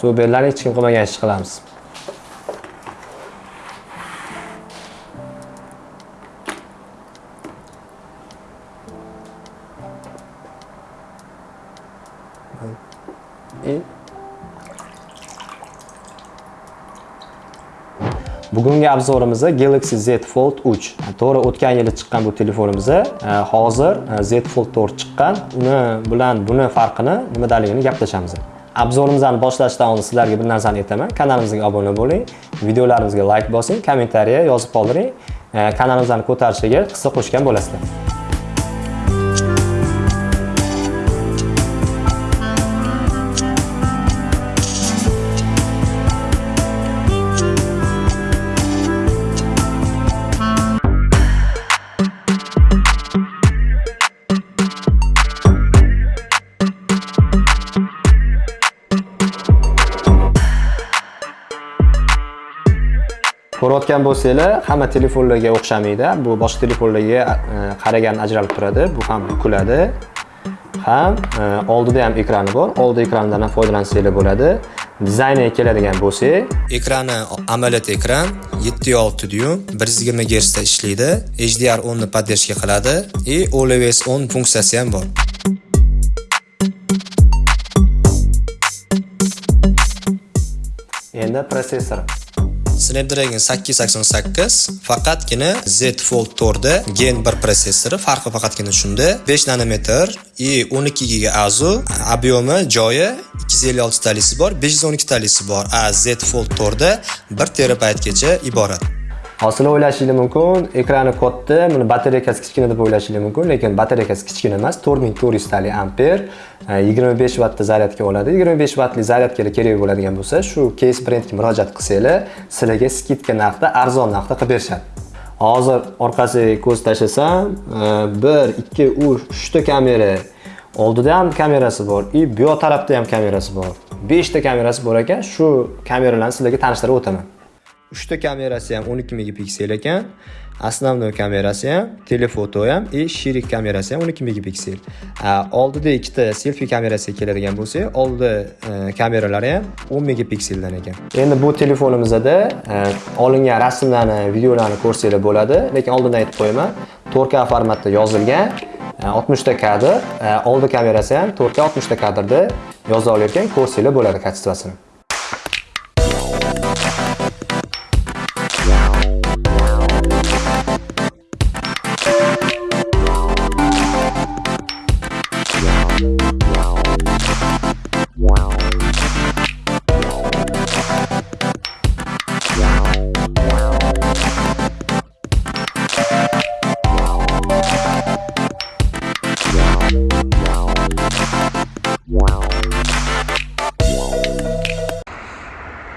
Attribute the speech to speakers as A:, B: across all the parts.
A: suv berlar hech kim qilmagan ishni qilamiz e? Bugungi obzorimizni Galaxy Z Fold 3. To'g'ri o'tgan yili chiqqan bu telefonimiz e, hozir e, Z Fold 4 chiqqan. Uni bilan buni farqini nimadaligini gaplashamiz. Obzorimizni boshlashdan oldin sizlarga bir narsani aytaman. Kanalimizga obuna bo'ling, videolarimizga like bosing, kommentariya yozib qoldiring. Kanalimizni ko'tarishiga hissa qo'shgan bo'lasizlar. Ko'rayotgan bo'lsanglar hamma telefonlarga o'xshamaydi. Bu boshqa telefonlarga e, qaragan ajralib turadi. Bu ham kuladi. Ham e, oldida ham ekrani bor. Oldi ekrandan ham foydalansanglar bo'ladi. Dizayniga keladigan bo'lsak ekrani amaliyot ekran 7.6 dyum 120 Hz da ishlaydi. HDR 10 ni поддержка qiladi. И always on funksiyasi ham bor. Endi protsessor Snapdragon 888 faqatgina Z Fold 4 da Gen 1 protsessori, farqi faqatgina shunda. 5 nanometr i 12 giga azu, объемi joyi 256 talisi bor, 512 talisi bor. A Z Fold 4 da 1 terabaytgacha iborat. Hozir o'ylashingiz mumkin, ekrani katta, buni batareykasi kichkina deb o'ylashingiz mumkin, lekin batareykasi kichkina emas, 4400 tali amper, 25 e, vattda zaryadka oladi. 25 vattli zaryadkalar kerak bo'ladigan bo'lsa, shu Case brendga murojaat qilsanglar, sizlarga skidka narxda, arzon narxda qilib berishadi. Hozir orqasiga ko'z tashlasam, 1, 2, 3 ta kamera oldida ham kamerasi bor и bu tarafda ham kamerasi bor 5 ta kamerasi bor ekan shu kameralarni sizlarga tanishtirib o'taman uchta kamerasi ham 12 megapiksel ekan основной kamerasi ham telefoto ham и shirik kamerasi ham 12 megapiksel oldida ikkita selfi kamerasi keladigan bo'lsa oldi e, kameralari ham 10 megapikseldan ekan. Endi bu telefonimizda e, olingan rasmlarni videolarni ko'rsanglar bo'ladi lekin oldindan aytib qo'yaman 4K formatda yozilgan e, 60 ta kadr oldi kamerasi ham 4K 60 ta kadrda yoza olayotgan ko'rsanglar bo'ladi качествосini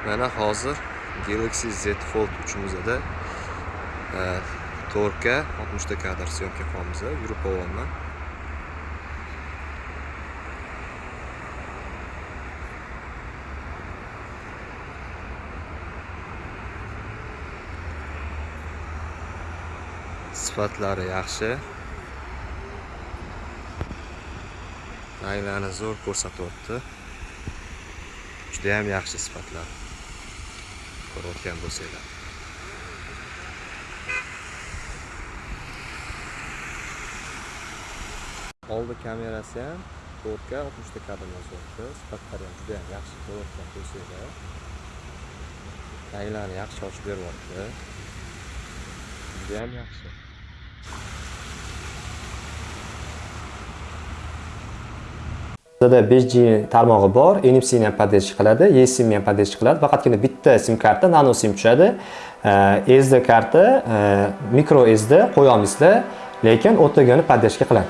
A: mana hozir Galaxy Z Fold 3imizda 4K 60 ta kadr syomka qilamiz yurib boryapman. Sifatlari yaxshi. Ranglarni zo'r ko'rsatyapti judayam yaxshi sifatlar ko'rayotgan bo'lsanglar. Oldi kamerasi ham 4K 60 ta kadr yozyapti sifatlari ham juda ham yaxshi ko'rayotgan bo'lsanglar. Ranglarni yaxshi ochib beryapti judayam yaxshi. Bizda 5G tarmog'i bor, NFC ni ham поддержка qiladi, eSIM ni ham поддержка qiladi. Faqatgina bitta SIM karta, nano SIM tushadi. SD karta, micro SD qo'ya olmaysizlar, lekin o'tagani поддержка qiladi.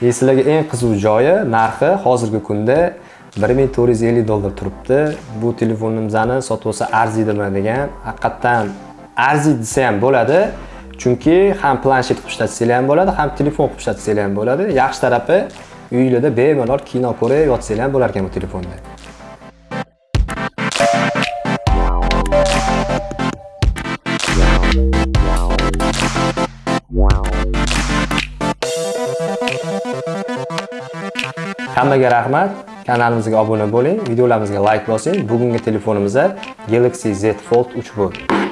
A: Sizlarga eng qiziq joyi narxi hozirgi kunda 1450 dollar turibdi. Bu telefonimizni sotib olsa arziydimi degan, haqiqatdan arziydi desa ham bo'ladi. Chunki ham planshet qilib ishlatsanglar ham bo'ladi, ham telefon qilib ishlatsanglar ham bo'ladi. Yaxshi tarafi uyinglarda bemalol kino ko'rib yotsanglar ham bo'lar ekan bu telefonda
B: Hammaga rahmat. Kanalimizga obuna bo'ling, videolarimizga like bosing. Bugungi telefonimizda Galaxy Z Fold 3 bo'ldi